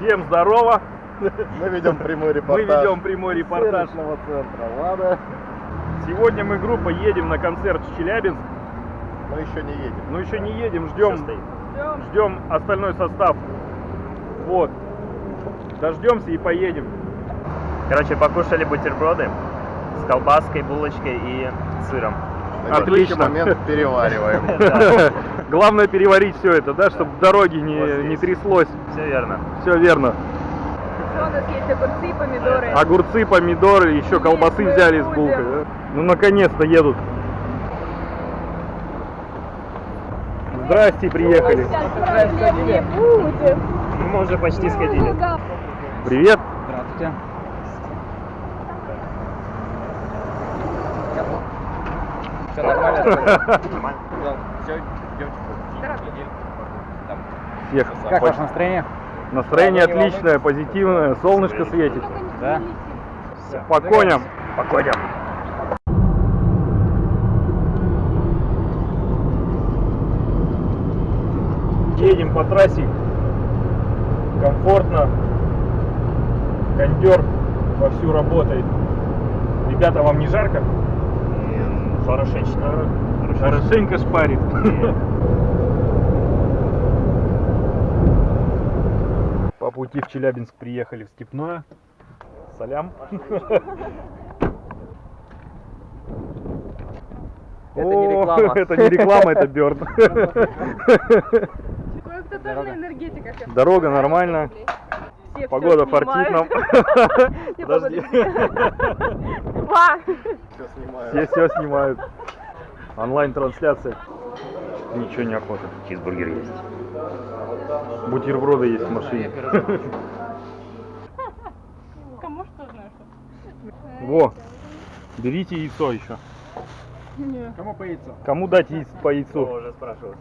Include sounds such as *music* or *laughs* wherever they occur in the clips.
Всем здорово! *laughs* Мы ведем прямой Мы репортаж. ведем прямой репортаж. Центра. Ладно. Сегодня мы группа едем на концерт в Челябинск. Мы еще не едем. Но еще не едем, ждем, ждем остальной состав. Вот. Дождемся и поедем. Короче, покушали бутерброды с колбаской, булочкой и сыром. Отлично. текущий момент перевариваем. *laughs* Главное переварить все это, да, чтобы дороги не, Вот не тряслось. Все верно. Все верно. Что у нас есть огурцы, помидоры. Огурцы, помидоры, еще колбасы мы взяли с булкой. да? Ну наконец-то едут. Здрасте, приехали. Сейчас мы уже почти сходили. Привет. Здравствуйте. Все нормально? Нормально. *laughs* Все, идемте. Всех. Как ваше настроение? Настроение отличное, позитивное, солнышко светит. Да? По коням. По коням. Едем по трассе. Комфортно. Кондер вовсю работает. Ребята, вам не жарко? Хорошечно. Хорошенько шпарит. По пути в Челябинск приехали в Степное. Салям. Это не реклама. Это не реклама, это Бёрд. Я Дорога смотрю. Нормальная. Все Погода фартит нам. *laughs* снимают. Подожди. Все снимаем. Все все снимают. Онлайн-трансляция. Ничего не охота. Чизбургер есть. Бутерброды есть в машине. *laughs* Кому что знаешь? Во, берите яйцо еще. Кому по яйцу? Кому дать яиц по яйцу? уже спрашивал.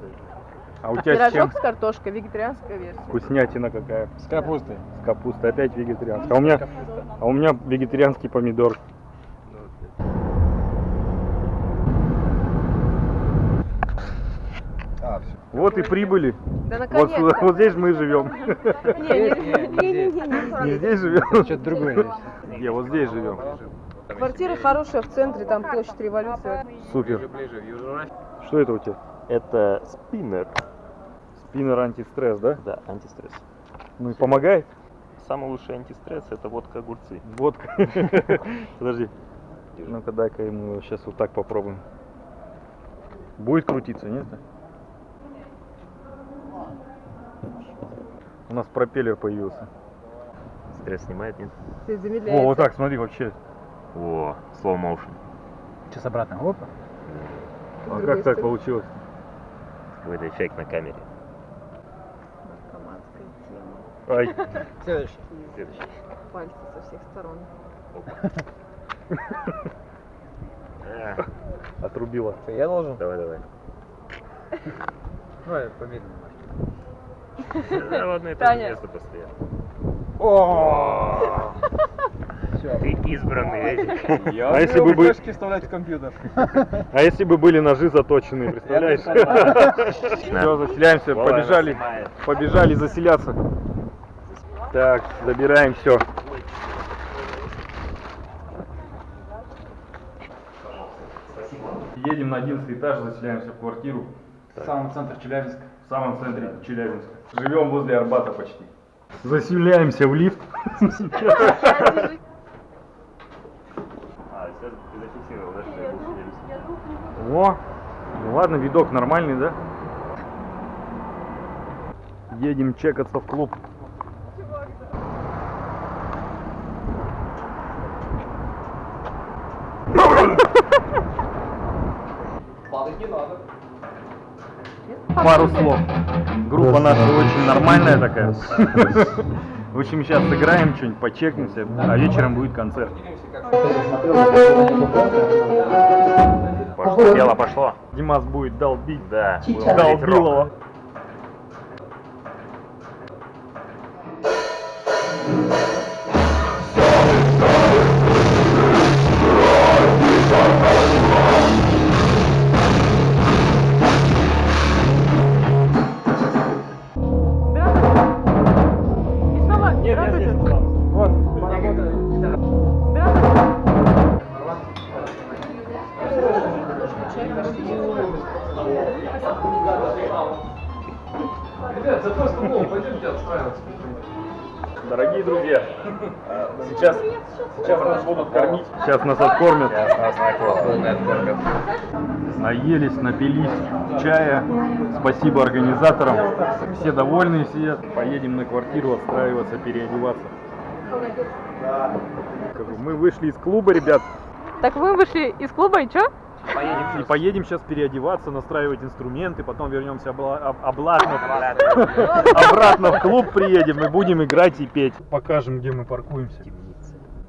А у тебя с чем? Пирожок с картошкой, вегетарианская версия. Вкуснятина какая. С капустой. С капустой. Опять вегетарианская. А у меня, а у меня вегетарианский помидор. А, все. Вот и прибыли. Да Вот, вот здесь мы живем. Не здесь живем. Что-то другое. Где? Вот здесь живем. Квартира хорошая в центре, там площадь революции. Супер. Что это у тебя? Это спиннер. Спиннер антистресс, да? Да, антистресс. Ну и помогает? Самый лучший антистресс это водка огурцы. Водка. *laughs* Подожди. Ну-ка дай-ка ему сейчас вот так попробуем. Будет крутиться, нет? У нас пропеллер появился. Стресс снимает, нет? О, замедляется. вот так, смотри, вообще. О, slow motion. Сейчас обратно. Опа. А как так получилось? Какой-то эффект на камере. Ай, Следующий. Следующий. Пальцы со всех сторон. Отрубила. Что, я должен? Давай, давай. Давай, помедленнее. Да ладно, это место постоянно. О! Ты избранный? Я А если бы бы- флешки вставлять в компьютер. А если бы были ножи заточенные, представляешь? Все, заселяемся, побежали, побежали заселяться. Так, забираем все. Едем на 11 этаж, заселяемся в квартиру В самом центре Челябинска. в самом центре Челябинска. Живем возле Арбата почти. Заселяемся в лифт. А? О, ну ладно, видок нормальный, да? Едем чекаться в клуб. Пару слов. Группа наша очень нормальная такая. В общем, сейчас сыграем что-нибудь, почекнемся, а вечером будет концерт. Может, дело пошло? Димас будет долбить. Да. будем нахуй не готов. Ребят, за просто голову пойдемте отстраиваться. Дорогие друзья, *laughs* а, сейчас, сейчас нас будут кормить. Сейчас нас откормят. Сейчас нас накормят. Наелись, напились чая. Спасибо организаторам. Все довольны сидят. Поедем на квартиру отстраиваться, переодеваться. Мы вышли из клуба, ребят. Так мы вышли из клуба и что? И поедем сейчас переодеваться, настраивать инструменты, потом вернемся обла- об- обратно, обратно в клуб приедем и будем играть и петь. Покажем, где мы паркуемся.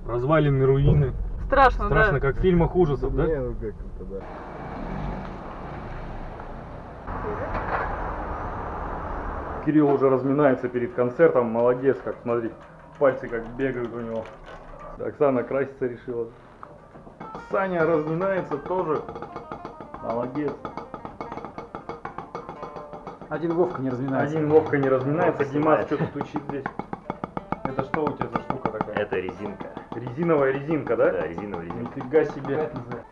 Развалины, руины. Страшно, Страшно, как в фильмах ужасов, да? Не, ну как это, да. Кирилл уже разминается перед концертом, молодец, как смотри, пальцы как бегают у него. Оксана краситься решила. Саня разминается тоже. Молодец. Один Вовка не разминается. Один Вовка не разминается, Вовка Димас снимает. что-то стучит здесь. Это что у тебя за штука такая? Это резинка. Резиновая резинка, да? Да, резиновая резинка. Нифига себе.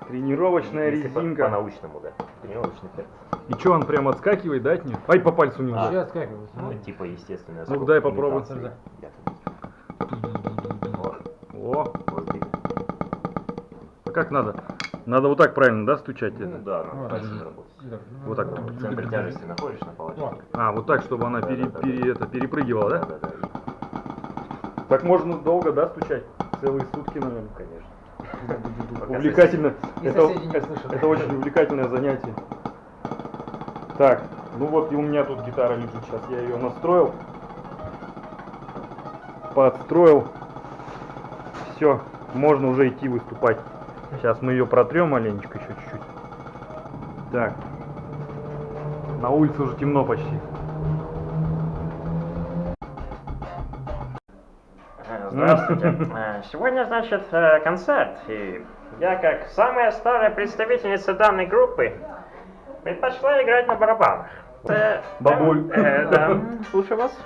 Тренировочная Если по- резинка. По-научному, да. Тренировочный эффект. И что, он прям отскакивает, да, от нее? Ай, по пальцу не удар. Сейчас как его? Ну, типа естественная Ну, дай попробуй. имитации. Как надо? Надо вот так правильно, да, стучать? Ну это? да, надо работать. Вот так. В центре тяжести находишь на палочке. А, вот так, чтобы она пере- Да-да-да. пере- это, перепрыгивала, да? Да, да, да. Так можно долго, да, стучать? Целые сутки, наверное. Конечно. Увлекательно. Это очень увлекательное занятие. Так, ну вот и у меня тут гитара лежит. Сейчас я ее настроил. Подстроил. Все, можно уже идти выступать. Сейчас мы ее протрем маленечко еще чуть-чуть. Так. На улице уже темно почти. Э, Здравствуйте. *laughs* Э, Сегодня, значит, э, концерт. И я, как самая старая представительница данной группы, предпочла играть на барабанах. Э, Бабуль. э, да, *laughs* слушаю вас.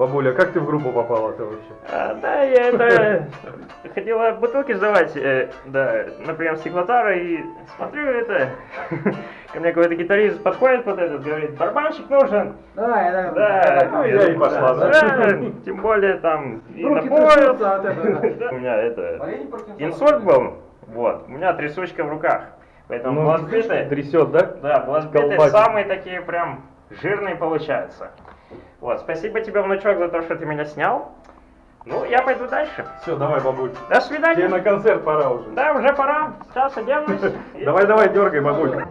Бабуля, как ты в группу попала-то вообще? А, да, я это *laughs* хотела бутылки сдавать, э, да, например, стеклотара, и смотрю это, *laughs* ко мне какой-то гитарист подходит вот этот, говорит, барабанщик нужен. Да, да, Да, ну, я и пошла, да. да, тем более там и Руки напоят. трясутся от этого. Да, *laughs* У меня это, инсульт был, вот, у меня трясучка в руках, поэтому Ну, трясет, да? да, Колбасит. самые такие прям жирные получаются. Вот, спасибо тебе, внучок, за то, что ты меня снял. Ну, я пойду дальше. Все, давай, бабуль. До свидания. Тебе на концерт пора уже. Да, уже пора. Сейчас оденусь. *laughs* Давай, давай, дергай, бабулька.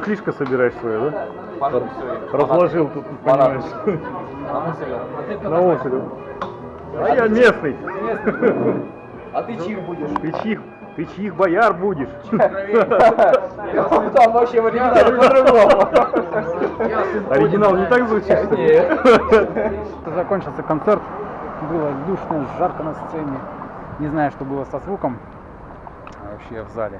Ты барахлишко собираешь свое, да? Разложил тут, понимаешь. На острове. А я местный. А ты чих будешь? Ты чих, ты чих бояр будешь. Там вообще в оригинале по-другому. Оригинал не так звучит? что ли? Закончился концерт. Было душно, жарко на сцене. Не знаю, что было со звуком. а Вообще в зале.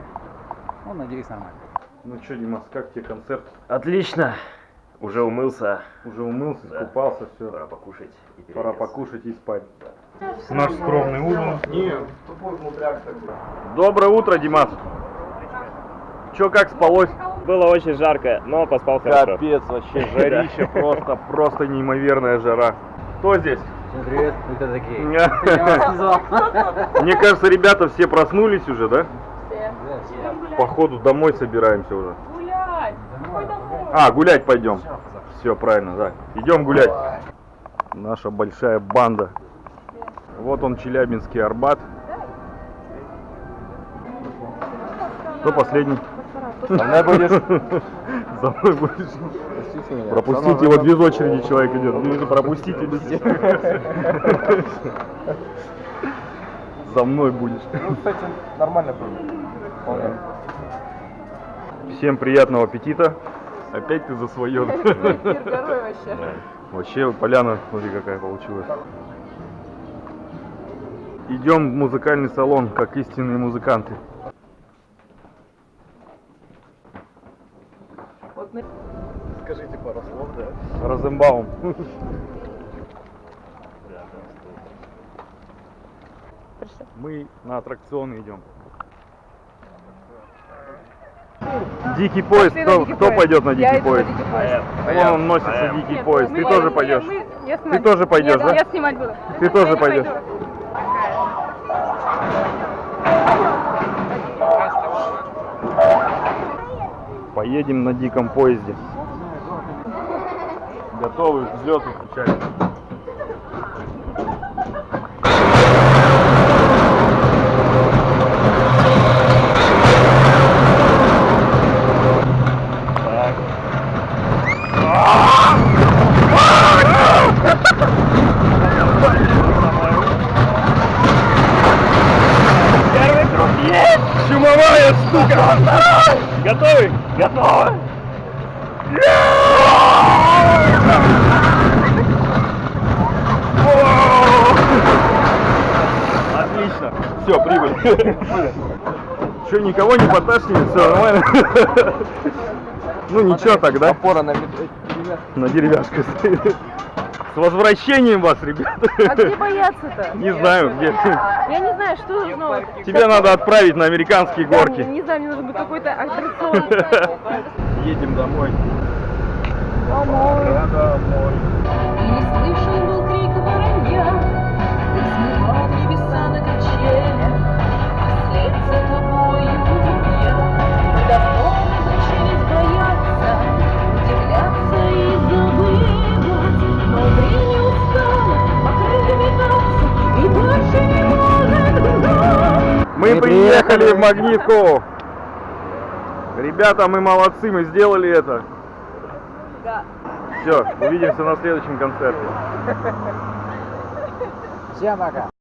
Ну, надеюсь, нормально. Ну что, Димас, как тебе концерт? Отлично. Уже умылся, Уже умылся, Да. искупался, все. пора покушать и Пора покушать и спать. Наш скромный ужин. Доброе утро, Димас. Чё, как спалось? Было очень жарко, но поспал хорошо. Капец, вообще жарища, просто, просто неимоверная жара. Кто здесь? Всем привет, кто такие? *laughs* Мне не кажется, ребята все проснулись уже, да? Походу домой собираемся уже. Гулять! А, гулять пойдем. Все правильно, да. Идем гулять. Наша большая банда. Вот он, Челябинский Арбат. Кто последний? За мной будешь? *laughs* За мной будешь. Пропустите, вот без очереди человек идет. Ну, пропустите без *laughs* *laughs* За мной будешь. Ну, кстати, нормально было. Всем приятного аппетита. Опять ты за свое. Вообще. Вообще поляна, смотри, какая получилась. Идем в музыкальный салон, как истинные музыканты. Скажите пару слов, да? Розенбаум. Мы на аттракционы идем. Дикий поезд. На Кто, дикий кто поезд. пойдет на Я дикий на поезд? дикий поезд. Вон он носится А я. дикий Нет, поезд. мы- Ты мы- тоже мы- пойдешь? мы- я Ты тоже пойдешь, Нет, да? Я снимать буду. Ты тоже Я пойдешь? пойду. Поедем на диком поезде. *laughs* Готовы к взлету включать. Готовы? Готовы! Отлично. Все, прибыль. Че, никого не поташнили? Все нормально? Ну ничего тогда. Опора на. На деревяшке стоит. С возвращением вас, ребята. А где бояться-то? Не знаю, где. Я не знаю, что должно... Тебя надо отправить на американские горки. Не знаю, мне нужен был какой-то аттракцион. Едем домой. Домой. домой. И слышен приехали. в Магнитку. Ребята, мы молодцы, мы сделали это. Да. Все, увидимся на следующем концерте. Всем пока.